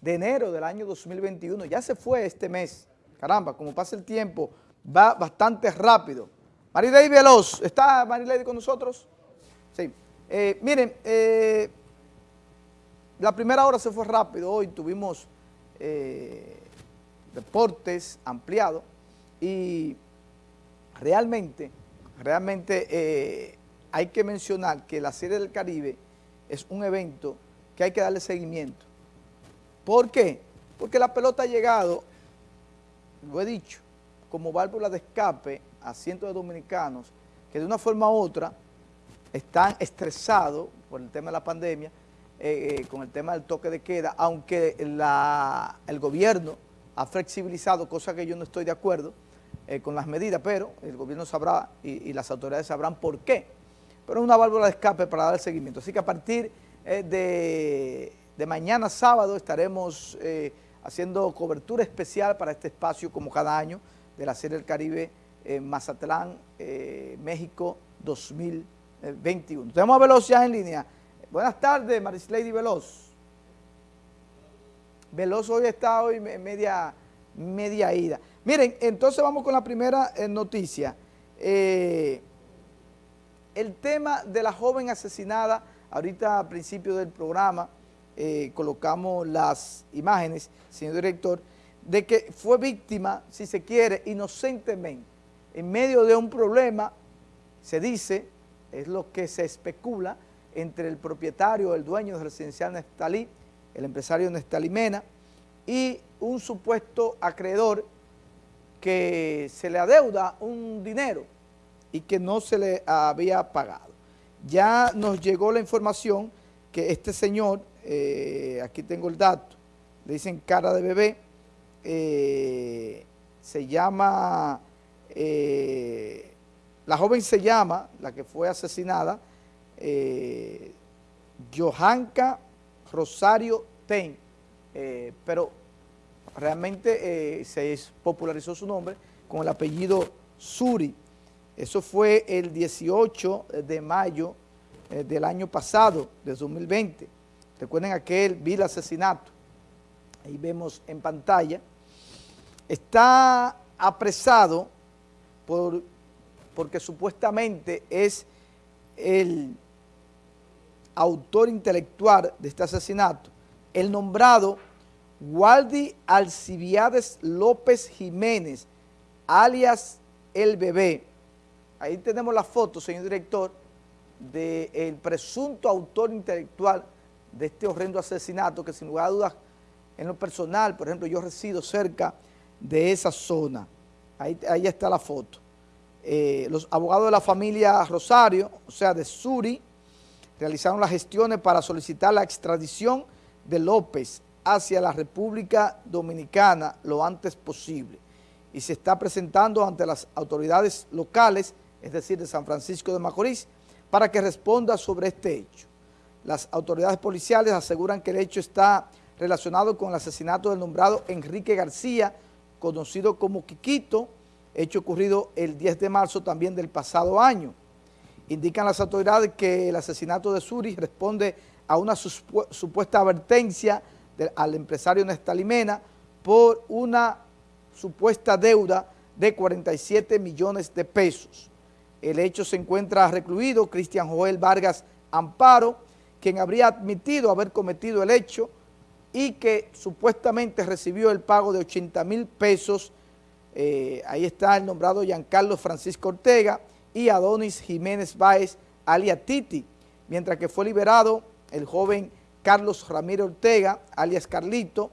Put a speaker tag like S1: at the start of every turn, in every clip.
S1: de enero del año 2021. Ya se fue este mes. Caramba, como pasa el tiempo, va bastante rápido. Marilady Veloz, ¿está Marilady con nosotros? Sí. Eh, miren, eh, la primera hora se fue rápido. Hoy tuvimos eh, deportes ampliados y realmente, realmente hay que mencionar que la Serie del Caribe es un evento que hay que darle seguimiento. ¿Por qué? Porque la pelota ha llegado, lo he dicho, como válvula de escape a cientos de dominicanos que de una forma u otra están estresados por el tema de la pandemia, eh, eh, con el tema del toque de queda, aunque el gobierno ha flexibilizado, cosa que yo no estoy de acuerdo eh, con las medidas, pero el gobierno sabrá y, y, las autoridades sabrán por qué. Pero es una válvula de escape para dar el seguimiento. Así que a partir de, de, mañana sábado estaremos haciendo cobertura especial para este espacio como cada año de la Serie del Caribe Mazatlán, México 2021. Tenemos a Veloz ya en línea. Buenas tardes, Marislady Veloz. Veloz hoy está hoy media, media ida. Miren, entonces vamos con la primera eh, noticia. Eh, el tema de la joven asesinada, ahorita al principio del programa eh, colocamos las imágenes, señor director, de que fue víctima, si se quiere, inocentemente, en medio de un problema, se dice, es lo que se especula, entre el propietario, el dueño del residencial Nestalí, el empresario Nestalí Mena, y un supuesto acreedor que se le adeuda un dinero y que no se le había pagado. Ya nos llegó la información que este señor, eh, aquí tengo el dato, le dicen cara de bebé, eh, se llama, eh, la joven se llama, la que fue asesinada, Johanka Rosario Ten, pero realmente se popularizó su nombre con el apellido Suri. Eso fue el 18 de mayo del año pasado, de 2020. Recuerden aquel vil asesinato. Ahí vemos en pantalla. Está apresado por, porque supuestamente es el autor intelectual de este asesinato, el nombrado Waldi Alcibiades López Jiménez, alias El Bebé. Ahí tenemos la foto, señor director, del presunto autor intelectual de este horrendo asesinato que sin lugar a dudas, en lo personal, por ejemplo, yo resido cerca de esa zona. Ahí, ahí está la foto. Eh, los abogados de la familia Rosario, o sea, de Suri, realizaron las gestiones para solicitar la extradición de López hacia la República Dominicana lo antes posible y se está presentando ante las autoridades locales, es decir, de San Francisco de Macorís, para que responda sobre este hecho. Las autoridades policiales aseguran que el hecho está relacionado con el asesinato del nombrado Enrique García, conocido como Quiquito, hecho ocurrido el 10 de marzo también del pasado año. Indican las autoridades que el asesinato de Suri responde a una supuesta advertencia al empresario Nestalimena por una supuesta deuda de 47 millones de pesos. El hecho se encuentra recluido Cristian Joel Vargas Amparo, quien habría admitido haber cometido el hecho y que supuestamente recibió el pago de 80 mil pesos. Eh, ahí está el nombrado Giancarlo Francisco Ortega, y Adonis Jiménez Báez, alias Titi, mientras que fue liberado el joven Carlos Ramírez Ortega, alias Carlito,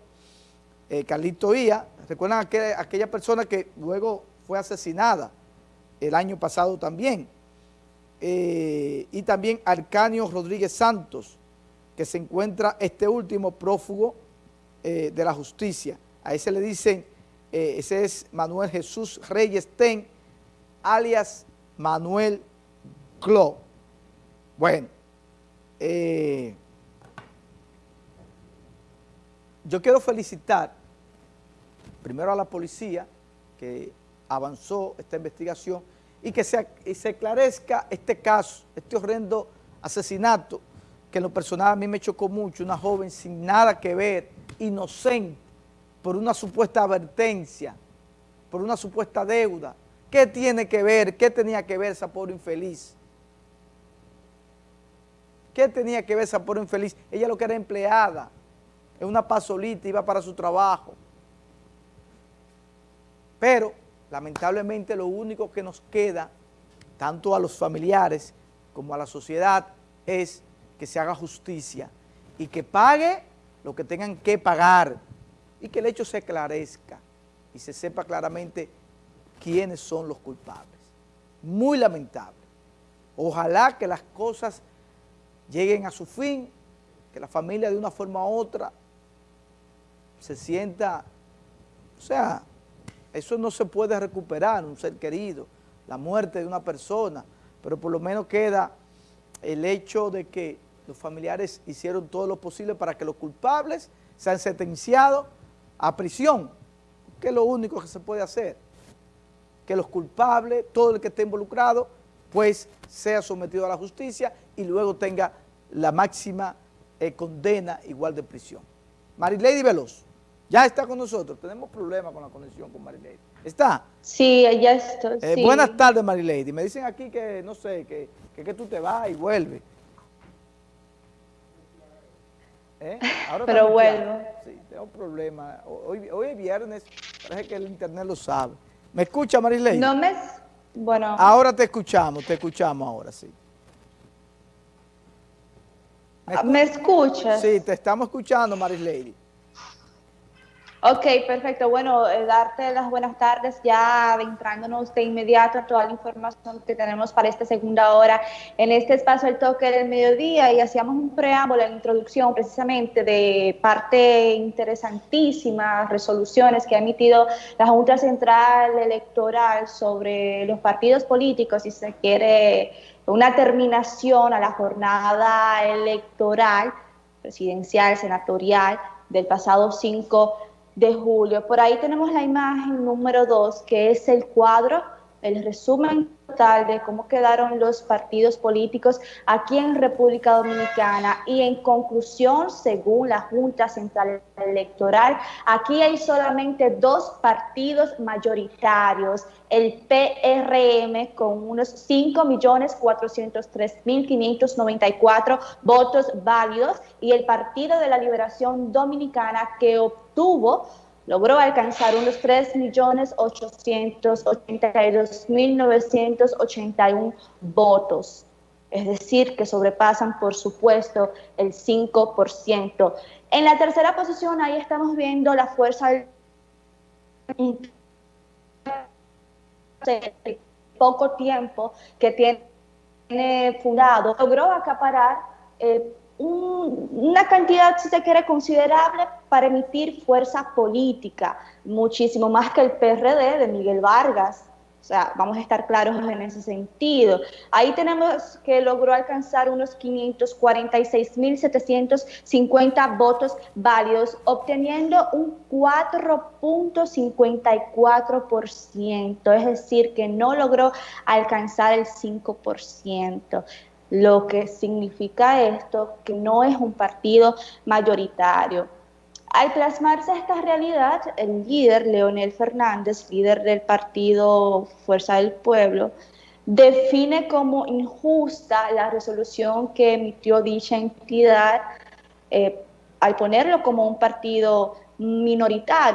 S1: eh, Carlito Ia, recuerdan aquella, aquella persona que luego fue asesinada el año pasado también, eh, y también Arcanio Rodríguez Santos, que se encuentra este último prófugo eh, de la justicia. A ese le dicen, ese es Manuel Jesús Reyes Ten, alias Manuel Clo. Bueno, eh, yo quiero felicitar primero a la policía que avanzó esta investigación y que se, se esclarezca este caso, este horrendo asesinato que en lo personal a mí me chocó mucho, una joven sin nada que ver inocente por una supuesta advertencia, por una supuesta deuda. ¿Qué tiene que ver? ¿Qué tenía que ver esa pobre infeliz? ¿Qué tenía que ver esa pobre infeliz? Ella lo que era empleada, en una pasolita, iba para su trabajo. Pero, lamentablemente, lo único que nos queda, tanto a los familiares como a la sociedad, es que se haga justicia y que pague lo que tengan que pagar y que el hecho se esclarezca y se sepa claramente quiénes son los culpables. Muy lamentable. Ojalá que las cosas lleguen a su fin, que la familia de una forma u otra se sienta, o sea, eso no se puede recuperar, un ser querido, la muerte de una persona, pero por lo menos queda el hecho de que los familiares hicieron todo lo posible para que los culpables sean sentenciados a prisión, que es lo único que se puede hacer. Que los culpables, todo el que esté involucrado, pues sea sometido a la justicia y luego tenga la máxima eh, condena igual de prisión. Marilady Veloz, ya está con nosotros. Tenemos problemas con la conexión con Marilady. ¿Está?
S2: Sí, ya estoy.
S1: Eh, buenas tardes, Marilady. Me dicen aquí que, no sé, que, que, que tú te vas y vuelves.
S2: ¿Eh? Pero vuelvo.
S1: Sí, tengo problemas. Hoy, hoy es viernes, parece que el internet lo sabe. ¿Me escucha, Marilady?
S2: No me... Bueno.
S1: Ahora te escuchamos, te escuchamos ahora, sí.
S2: ¿Me, escuchas?
S1: Sí, te estamos escuchando, Marilady.
S2: Ok, perfecto. Bueno, eh, darte las buenas tardes ya adentrándonos de inmediato a toda la información que tenemos para esta segunda hora en este espacio El Toque del Mediodía y hacíamos un preámbulo, la introducción precisamente de parte interesantísimas resoluciones que ha emitido la Junta Central Electoral sobre los partidos políticos, si se quiere una terminación a la jornada electoral presidencial, senatorial del pasado 5 de julio. Por ahí tenemos la imagen número 2, que es el cuadro, el resumen total de cómo quedaron los partidos políticos aquí en República Dominicana. Y en conclusión, según la Junta Central Electoral, aquí hay solamente dos partidos mayoritarios, el PRM con unos 5.403.594 votos válidos y el Partido de la Liberación Dominicana que obtuvo logró alcanzar unos 3.882.981 votos, es decir, que sobrepasan, por supuesto, el 5%. En la tercera posición, ahí estamos viendo la fuerza de poco tiempo que tiene fundado, logró acaparar eh, una cantidad, si se quiere, considerable para emitir fuerza política, muchísimo más que el PRD de Miguel Vargas. O sea, vamos a estar claros en ese sentido. Ahí tenemos que logró alcanzar unos 546.750 votos válidos, obteniendo un 4.54%, es decir, que no logró alcanzar el 5%. Lo que significa esto, que no es un partido mayoritario. Al plasmarse esta realidad, el líder, Leonel Fernández, líder del partido Fuerza del Pueblo, define como injusta la resolución que emitió dicha entidad eh, al ponerlo como un partido minoritario.